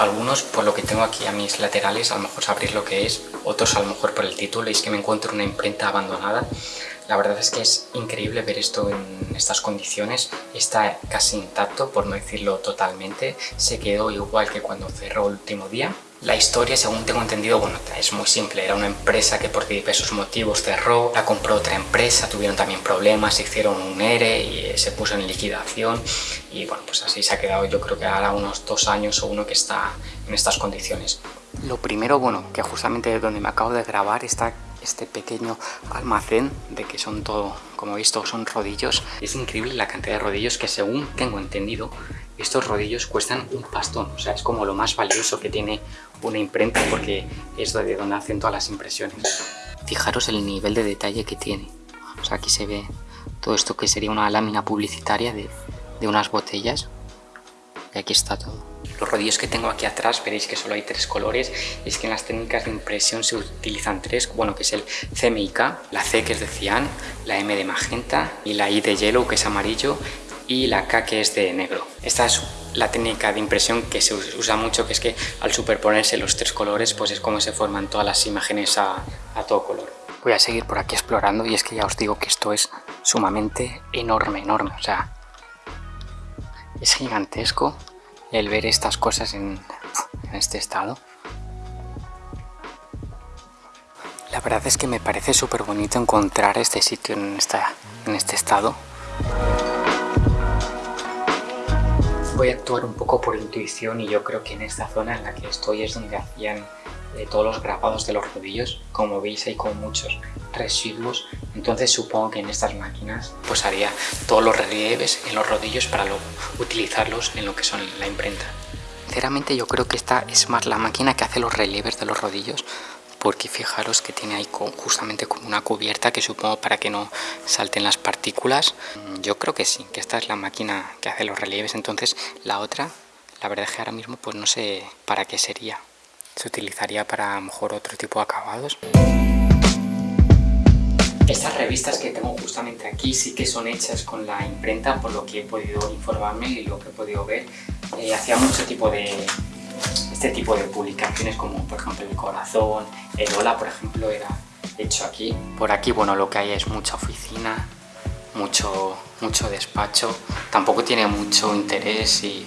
Algunos por lo que tengo aquí a mis laterales a lo mejor sabréis lo que es, otros a lo mejor por el título y es que me encuentro una imprenta abandonada. La verdad es que es increíble ver esto en estas condiciones, está casi intacto por no decirlo totalmente, se quedó igual que cuando cerró el último día la historia, según tengo entendido, bueno, es muy simple. Era una empresa que por diversos motivos cerró, la compró otra empresa, tuvieron también problemas, hicieron un ERE y eh, se puso en liquidación. Y bueno, pues así se ha quedado yo creo que ahora unos dos años o uno que está en estas condiciones. Lo primero, bueno, que justamente donde me acabo de grabar está este pequeño almacén de que son todo, como he visto, son rodillos. Es increíble la cantidad de rodillos que según tengo entendido, estos rodillos cuestan un pastón. O sea, es como lo más valioso que tiene una imprenta porque es de donde hacen todas las impresiones. Fijaros el nivel de detalle que tiene. O sea, aquí se ve todo esto que sería una lámina publicitaria de, de unas botellas. Y aquí está todo. Los rodillos que tengo aquí atrás, veréis que solo hay tres colores. Es que en las técnicas de impresión se utilizan tres, bueno, que es el CMYK, la C que es de cian, la M de magenta y la I de yellow que es amarillo y la K que es de negro. Esta es la técnica de impresión que se usa mucho, que es que al superponerse los tres colores, pues es como se forman todas las imágenes a, todo color. Voy a seguir por aquí explorando y es que ya os digo que esto es sumamente enorme, enorme, o sea, es gigantesco el ver estas cosas en, este estado. La verdad es que me parece súper bonito encontrar este sitio en, este estado. Voy a actuar un poco por intuición y yo creo que en esta zona en la que estoy es donde hacían eh, todos los grabados de los rodillos. Como veis hay como muchos residuos, entonces supongo que en estas máquinas pues haría todos los relieves en los rodillos para luego utilizarlos en lo que son la imprenta. Sinceramente yo creo que esta es más la máquina que hace los relieves de los rodillos porque fijaros que tiene ahí justamente como una cubierta que supongo para que no salten las partículas. Mm, yo creo que sí, que esta es la máquina que hace los relieves, entonces la otra, la verdad es que ahora mismo pues no sé para qué sería. Se utilizaría para a lo mejor otro tipo de acabados. Estas revistas que tengo justamente aquí sí que son hechas con la imprenta, por lo que he podido informarme y lo que he podido ver. Eh, hacía mucho tipo de, este tipo de publicaciones como por ejemplo el corazón, el hola por ejemplo era hecho aquí. Por aquí bueno lo que hay es mucha oficina, mucho, mucho despacho, tampoco tiene mucho interés y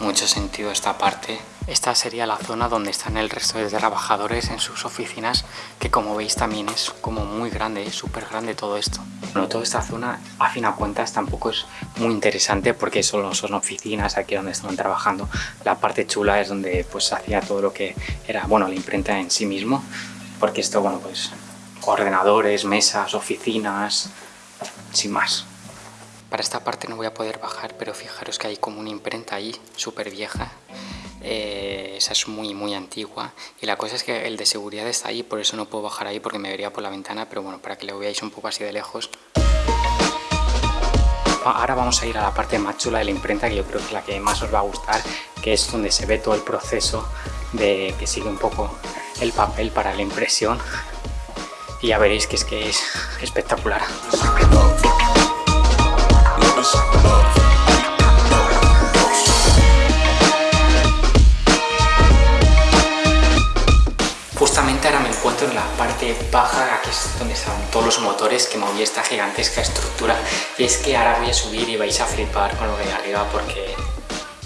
mucho sentido esta parte. Esta sería la zona donde están el resto de trabajadores en sus oficinas, que como veis también es como muy grande, es súper grande todo esto. Bueno, toda esta zona, a fin de cuentas, tampoco es muy interesante porque solo son oficinas aquí donde están trabajando. La parte chula es donde pues hacía todo lo que era, bueno, la imprenta en sí mismo, porque esto, bueno, pues ordenadores, mesas, oficinas, sin más. Para esta parte no voy a poder bajar, pero fijaros que hay como una imprenta ahí, súper vieja. Eh, esa es muy, muy antigua. Y la cosa es que el de seguridad está ahí, por eso no puedo bajar ahí porque me vería por la ventana, pero bueno, para que lo veáis un poco así de lejos. Ahora vamos a ir a la parte más chula de la imprenta, que yo creo que es la que más os va a gustar, que es donde se ve todo el proceso de que sigue un poco el papel para la impresión. Y ya veréis que es que es espectacular. Todos los motores que movía esta gigantesca estructura y es que ahora voy a subir y vais a flipar con lo de arriba porque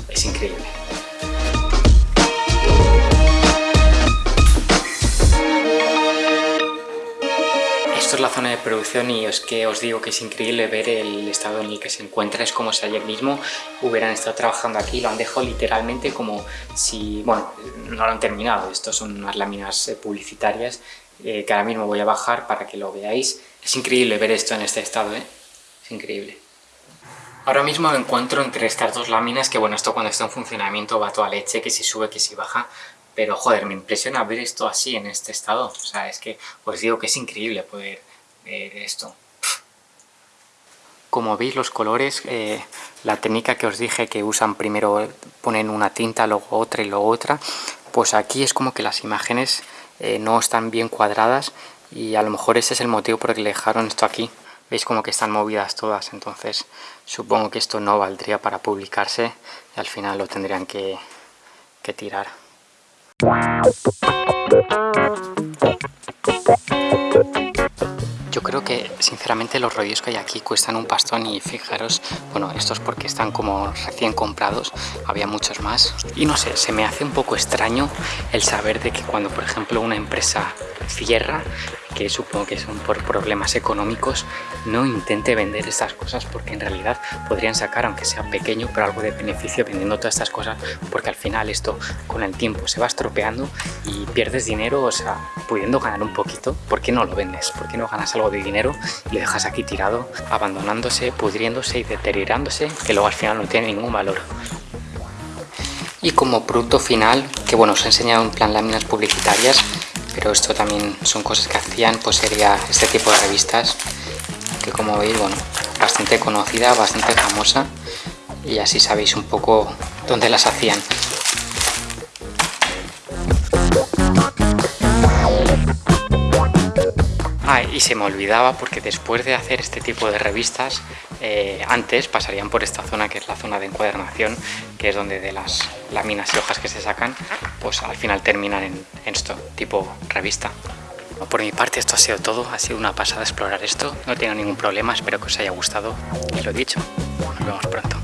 es increíble. la zona de producción y es que os digo que es increíble ver el estado en el que se encuentra. Es como si ayer mismo hubieran estado trabajando aquí, lo han dejado literalmente como si... Bueno, no lo han terminado, estos son unas láminas eh, publicitarias eh, que ahora mismo voy a bajar para que lo veáis. Es increíble ver esto en este estado, ¿eh? Es increíble. Ahora mismo me encuentro entre estas dos láminas que bueno, esto cuando está en funcionamiento va toda leche, que si sube, que si baja, pero joder, me impresiona ver esto así en este estado, o sea, es que os digo que es increíble poder esto. Como veis los colores, eh, la técnica que os dije que usan primero ponen una tinta, luego otra y luego otra, pues aquí es como que las imágenes eh, no están bien cuadradas y a lo mejor ese es el motivo por el que le dejaron esto aquí. Veis como que están movidas todas, entonces supongo que esto no valdría para publicarse y al final lo tendrían que, que tirar. Creo que sinceramente los rollos que hay aquí cuestan un pastón y fijaros, bueno, estos porque están como recién comprados, había muchos más. Y no sé, se me hace un poco extraño el saber de que cuando por ejemplo una empresa cierra, que supongo que son por problemas económicos, no intente vender estas cosas porque en realidad podrían sacar, aunque sea pequeño, pero algo de beneficio vendiendo todas estas cosas porque al final esto con el tiempo se va estropeando y pierdes dinero, o sea, pudiendo ganar un poquito, ¿por qué no lo vendes? ¿Por qué no ganas algo de dinero y lo dejas aquí tirado, abandonándose, pudriéndose y deteriorándose, que luego al final no tiene ningún valor? Y como producto final, que bueno, os he enseñado en plan láminas publicitarias, pero esto también son cosas que hacían, pues sería este tipo de revistas que como veis, bueno, bastante conocida, bastante famosa y así sabéis un poco dónde las hacían. Ah, y se me olvidaba porque después de hacer este tipo de revistas, eh, antes pasarían por esta zona que es la zona de encuadernación, que es donde de las láminas y hojas que se sacan, pues al final terminan en, esto, tipo revista. Por mi parte esto ha sido todo, ha sido una pasada explorar esto, no he tenido ningún problema, espero que os haya gustado y lo dicho, nos vemos pronto.